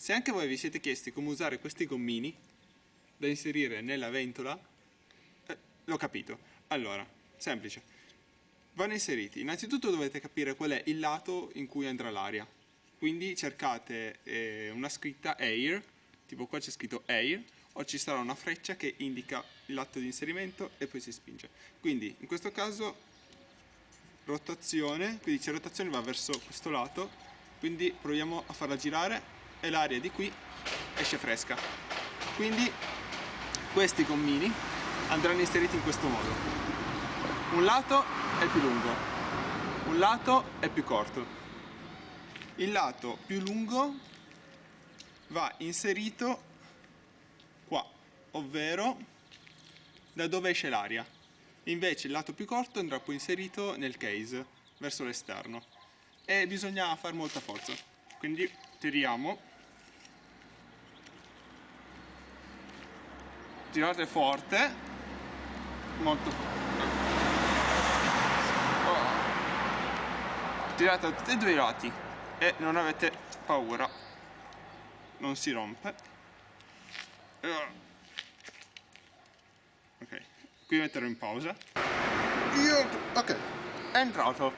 Se anche voi vi siete chiesti come usare questi gommini da inserire nella ventola, eh, l'ho capito. Allora, semplice. Vanno inseriti. Innanzitutto dovete capire qual è il lato in cui andrà l'aria. Quindi cercate eh, una scritta air, tipo qua c'è scritto air, o ci sarà una freccia che indica il lato di inserimento e poi si spinge. Quindi in questo caso rotazione, quindi c'è rotazione va verso questo lato, quindi proviamo a farla girare e l'aria di qui esce fresca. Quindi questi gommini andranno inseriti in questo modo. Un lato è più lungo, un lato è più corto. Il lato più lungo va inserito qua, ovvero da dove esce l'aria. Invece il lato più corto andrà poi inserito nel case, verso l'esterno. E bisogna fare molta forza. Quindi tiriamo girate forte. Molto forte. Oh. girate da tutti e due i lati. E non avete paura. Non si rompe. Ok. Qui metterò in pausa. Ok. È entrato.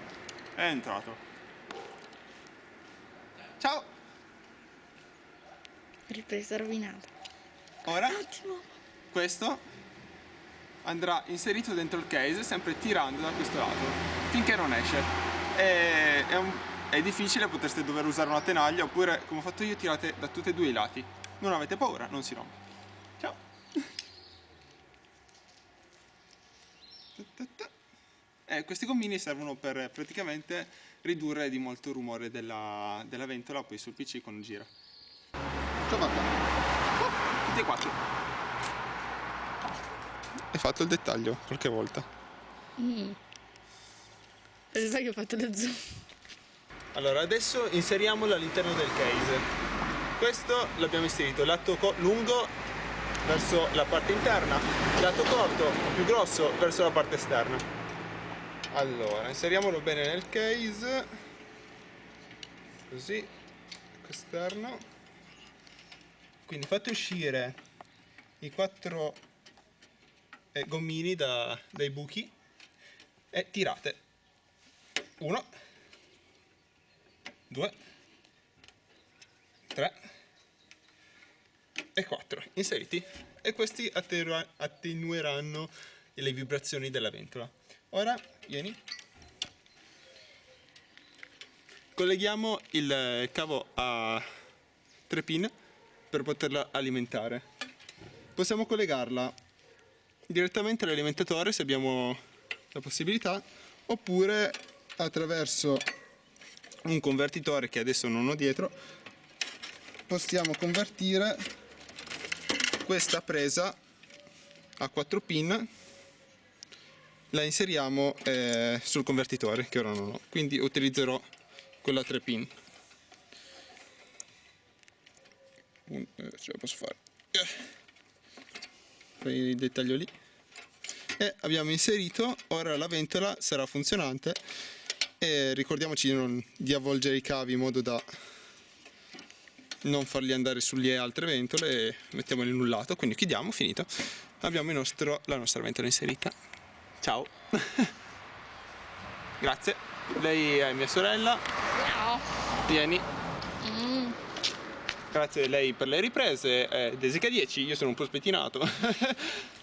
È entrato. Ciao. Ripresa rovinata. Ora? Ottimo questo andrà inserito dentro il case sempre tirando da questo lato finché non esce. È, è, un, è difficile potreste dover usare una tenaglia oppure come ho fatto io tirate da tutti e due i lati. Non avete paura non si rompe. Ciao. Eh, questi gommini servono per praticamente ridurre di molto il rumore della, della ventola poi sul pc quando gira ciao oh, tutti e quattro hai fatto il dettaglio qualche volta? Mm. Per sbaglio ho fatto lo zoom. Allora, adesso inseriamolo all'interno del case. Questo l'abbiamo inserito, lato lungo verso la parte interna, lato corto, più grosso, verso la parte esterna. Allora, inseriamolo bene nel case. Così, esterno. Quindi fate uscire i quattro eh, gommini da, dai buchi e tirate. Uno due tre e quattro. Inseriti. E questi attenueranno le vibrazioni della ventola. Ora vieni. Colleghiamo il cavo a 3 pin per poterla alimentare. Possiamo collegarla direttamente all'alimentatore se abbiamo la possibilità oppure attraverso un convertitore che adesso non ho dietro possiamo convertire questa presa a 4 pin la inseriamo eh, sul convertitore che ora non ho. Quindi utilizzerò quella a 3 pin. Un, eh, ce la posso fare il dettaglio lì. E abbiamo inserito ora la ventola sarà funzionante. E ricordiamoci di, non, di avvolgere i cavi in modo da non farli andare sulle altre ventole e mettiamoli in un lato. Quindi chiudiamo finito. Abbiamo nostro, la nostra ventola inserita. Ciao. Grazie. Lei è mia sorella. Ciao. Vieni. Grazie a lei per le riprese. Eh, Desica 10 io sono un po' spettinato